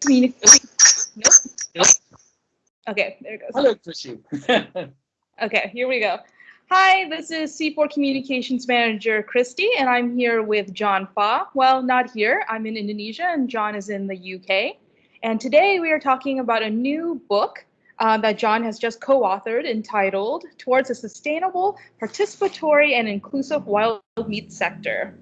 Communication. Nope. Nope. Okay, there it goes. Hello, Chrissy. Okay, here we go. Hi, this is CIFOR Communications Manager Christy, and I'm here with John Fa. Well, not here. I'm in Indonesia, and John is in the UK. And today we are talking about a new book uh, that John has just co-authored entitled Towards a Sustainable, Participatory, and Inclusive Wild Meat Sector.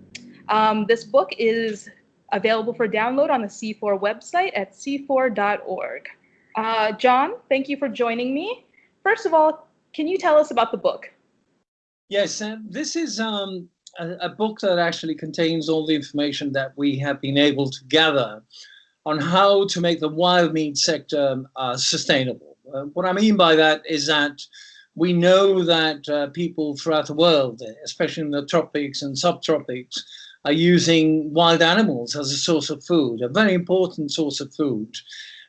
Um, this book is available for download on the CIFOR website at cifor.org. Uh, John, thank you for joining me. First of all, can you tell us about the book? Yes, uh, this is um, a, a, book that actually contains all the information that we have been able to gather on how to make the wild meat sector uh, sustainable. Uh, what I mean by that is that we know that uh, people throughout the world, especially in the tropics and subtropics, are using wild animals as a source of food, a very important source of food.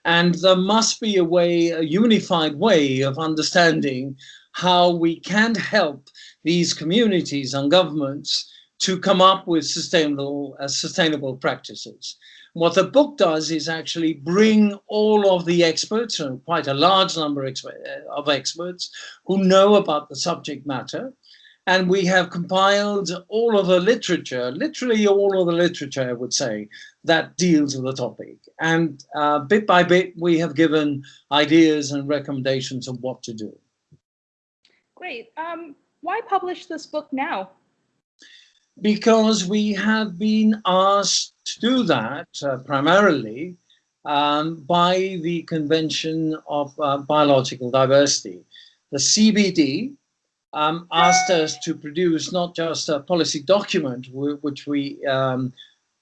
And there must be a way, a unified way of understanding how we can help these communities and governments to come up with sustainable, uh, sustainable practices. What the book does is actually bring all of the experts, and quite a large number of experts, who know about the subject matter, and we have compiled all of the literature, literally all of the literature, I would say, that deals with the topic. And uh, bit by bit, we have given ideas and recommendations of what to do. Great. Um, why publish this book now? Because we have been asked to do that uh, primarily um, by the Convention of uh, Biological Diversity. The CBD, um, asked us to produce not just a policy document, which we um,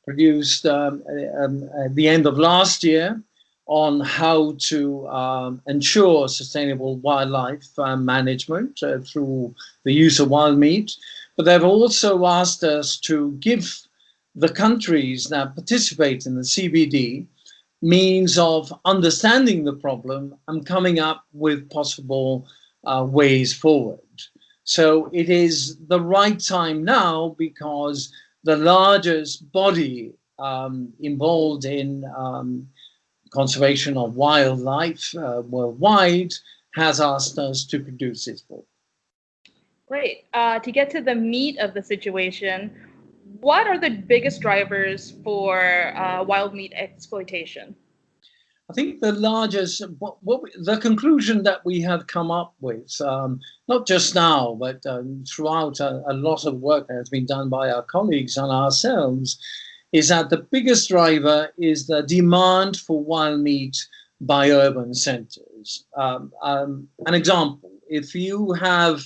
produced um, um, at the end of last year on how to um, ensure sustainable wildlife uh, management uh, through the use of wild meat, but they've also asked us to give the countries that participate in the CBD means of understanding the problem and coming up with possible uh, ways forward. So it is the right time now because the largest body um, involved in um, conservation of wildlife uh, worldwide has asked us to produce this book. Great. Uh, to get to the meat of the situation, what are the biggest drivers for uh, wild meat exploitation? I think the largest, what, what we, the conclusion that we have come up with, um, not just now, but um, throughout a, a, lot of work that has been done by our colleagues and ourselves, is that the biggest driver is the demand for wild meat by urban centers. Um, um an example, if you have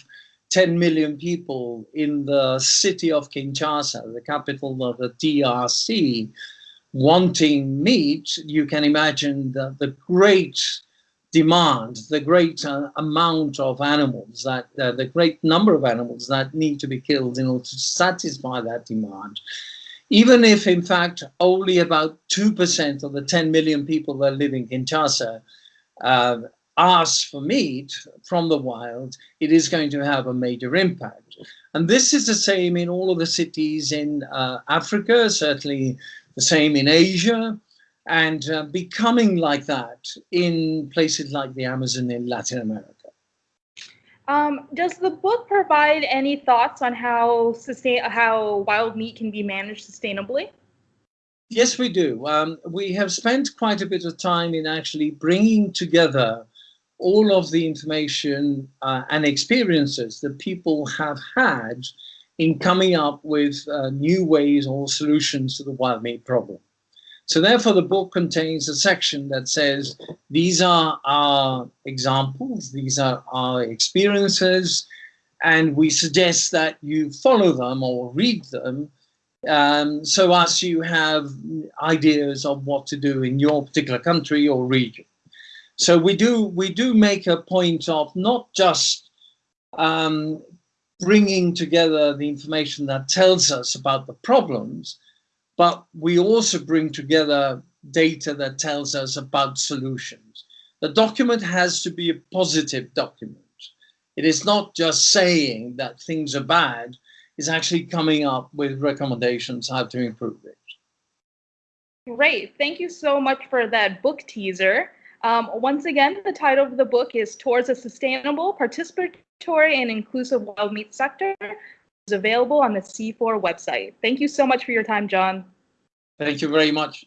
10 million people in the city of Kinshasa, the capital of the DRC, wanting meat, you can imagine the, the great demand, the great uh, amount of animals, that uh, the great number of animals that need to be killed in order to satisfy that demand. Even if, in fact, only about 2% of the 10 million people that live in Kinshasa uh, ask for meat from the wild, it is going to have a major impact. And this is the same in all of the cities in uh, Africa, certainly the same in Asia, and uh, becoming like that in places like the Amazon in Latin America. Um, does the book provide any thoughts on how sustain how wild meat can be managed sustainably? Yes, we do. Um, we have spent quite a bit of time in actually bringing together all of the information uh, and experiences that people have had in coming up with uh, new ways or solutions to the wild meat problem. So therefore, the book contains a section that says, these are our examples, these are our experiences, and we suggest that you follow them or read them um, so as you have ideas of what to do in your particular country or region. So we do, we do make a point of not just um, bringing together the information that tells us about the problems, but we also bring together data that tells us about solutions. The document has to be a positive document. It is not just saying that things are bad, it's actually coming up with recommendations how to improve it. Great. Thank you so much for that book teaser. Um, once again, the title of the book is Towards a Sustainable, Participatory, and Inclusive Wild Meat Sector. It's available on the CIFOR website. Thank you so much for your time, John. Thank you very much.